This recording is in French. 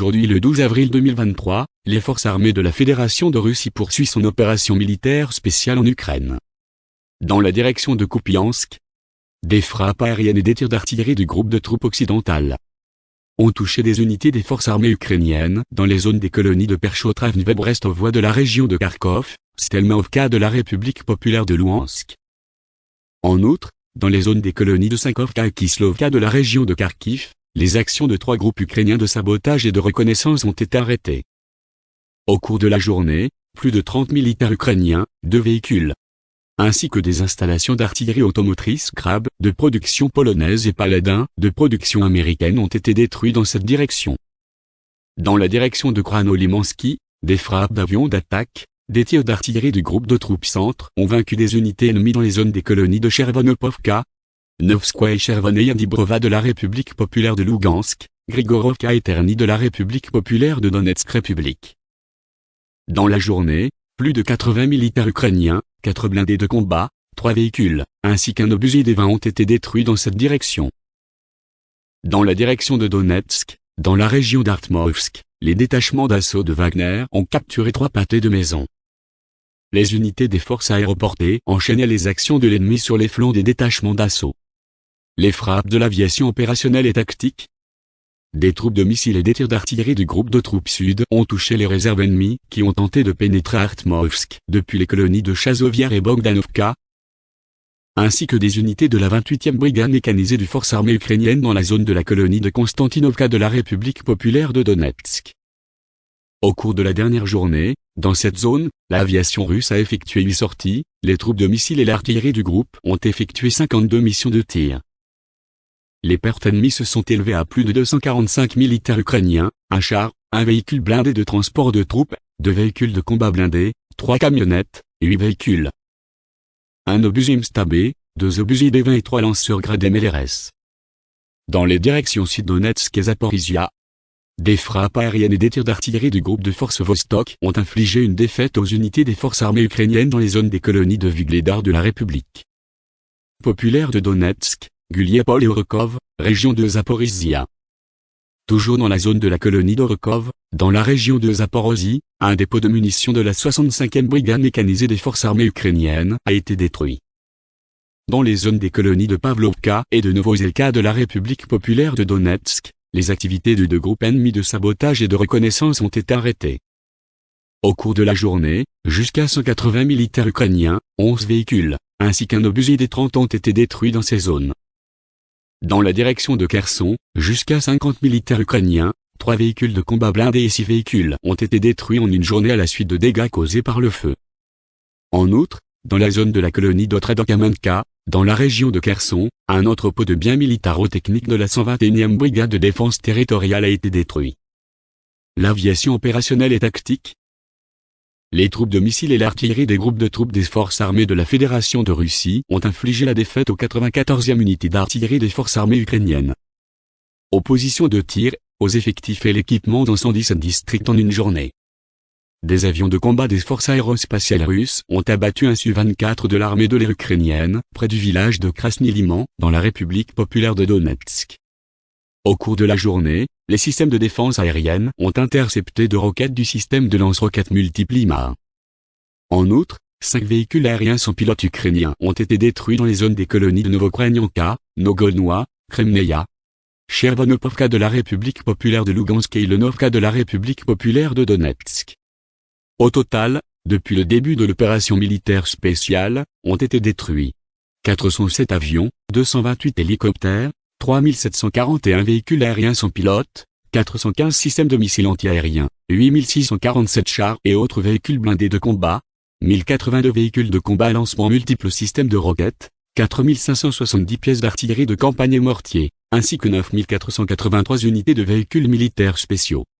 Aujourd'hui le 12 avril 2023, les forces armées de la Fédération de Russie poursuivent son opération militaire spéciale en Ukraine. Dans la direction de Kupiansk, des frappes aériennes et des tirs d'artillerie du groupe de troupes occidentales ont touché des unités des forces armées ukrainiennes dans les zones des colonies de Perchotravne Brestovoie de la région de Kharkov, Stelmovka de la République populaire de Louhansk. En outre, dans les zones des colonies de Sankovka et Kislovka de la région de Kharkiv, les actions de trois groupes ukrainiens de sabotage et de reconnaissance ont été arrêtées. Au cours de la journée, plus de 30 militaires ukrainiens, deux véhicules, ainsi que des installations d'artillerie automotrice Krab, de production polonaise et Paladin, de production américaine ont été détruits dans cette direction. Dans la direction de Krano-Limansky, des frappes d'avions d'attaque, des tirs d'artillerie du groupe de troupes centre ont vaincu des unités ennemies dans les zones des colonies de Chervonopovka, Novskoye et Dibrova de la République populaire de Lugansk, Grigorovka et Terny de la République populaire de Donetsk République. Dans la journée, plus de 80 militaires ukrainiens, 4 blindés de combat, 3 véhicules, ainsi qu'un obusier des 20 ont été détruits dans cette direction. Dans la direction de Donetsk, dans la région d'Artmovsk, les détachements d'assaut de Wagner ont capturé trois pâtés de maisons. Les unités des forces aéroportées enchaînaient les actions de l'ennemi sur les flancs des détachements d'assaut. Les frappes de l'aviation opérationnelle et tactique, des troupes de missiles et des tirs d'artillerie du groupe de troupes sud ont touché les réserves ennemies qui ont tenté de pénétrer Artmovsk depuis les colonies de Chazoviar et Bogdanovka, ainsi que des unités de la 28e brigade mécanisée du force armée ukrainienne dans la zone de la colonie de Konstantinovka de la République populaire de Donetsk. Au cours de la dernière journée, dans cette zone, l'aviation russe a effectué 8 sorties, les troupes de missiles et l'artillerie du groupe ont effectué 52 missions de tir. Les pertes ennemies se sont élevées à plus de 245 militaires ukrainiens, un char, un véhicule blindé de transport de troupes, deux véhicules de combat blindés, trois camionnettes, et huit véhicules. Un obusier Mstabé, deux obusiers D-20 et trois lanceurs gradés MLRS. Dans les directions Sud-Donetsk et Zaporizhia, des frappes aériennes et des tirs d'artillerie du groupe de forces Vostok ont infligé une défaite aux unités des forces armées ukrainiennes dans les zones des colonies de Vigledar de la République populaire de Donetsk, Guliepol et Orokov, région de Zaporizhia. Toujours dans la zone de la colonie d'Orokov, dans la région de Zaporozhye, un dépôt de munitions de la 65e brigade mécanisée des forces armées ukrainiennes a été détruit. Dans les zones des colonies de Pavlovka et de Novozelka de la République populaire de Donetsk, les activités de deux groupes ennemis de sabotage et de reconnaissance ont été arrêtées. Au cours de la journée, jusqu'à 180 militaires ukrainiens, 11 véhicules, ainsi qu'un obusier des 30 ont été détruits dans ces zones. Dans la direction de Kherson, jusqu'à 50 militaires ukrainiens, trois véhicules de combat blindés et six véhicules ont été détruits en une journée à la suite de dégâts causés par le feu. En outre, dans la zone de la colonie d'Otredokamenka, dans la région de Kherson, un entrepôt de biens militaro-techniques de la 121e brigade de défense territoriale a été détruit. L'aviation opérationnelle et tactique, les troupes de missiles et l'artillerie des groupes de troupes des forces armées de la Fédération de Russie ont infligé la défaite aux 94e unités d'artillerie des forces armées ukrainiennes. Opposition de tir, aux effectifs et l'équipement dans 117 districts en une journée. Des avions de combat des forces aérospatiales russes ont abattu un Su-24 de l'armée de l'air ukrainienne, près du village de Krasny-Liman, dans la République populaire de Donetsk. Au cours de la journée, les systèmes de défense aérienne ont intercepté deux roquettes du système de lance-roquettes multiple En outre, cinq véhicules aériens sans pilote ukrainiens ont été détruits dans les zones des colonies de Novokrainyanka, Nogolnoa, Kremneia, Chervonopovka de la République populaire de Lugansk et Lenovka de la République populaire de Donetsk. Au total, depuis le début de l'opération militaire spéciale, ont été détruits 407 avions, 228 hélicoptères, 3741 véhicules aériens sans pilote, 415 systèmes de missiles antiaériens, 8647 chars et autres véhicules blindés de combat, 1082 véhicules de combat à lancement multiples systèmes de roquettes, 4570 pièces d'artillerie de campagne et mortiers, ainsi que 9483 unités de véhicules militaires spéciaux.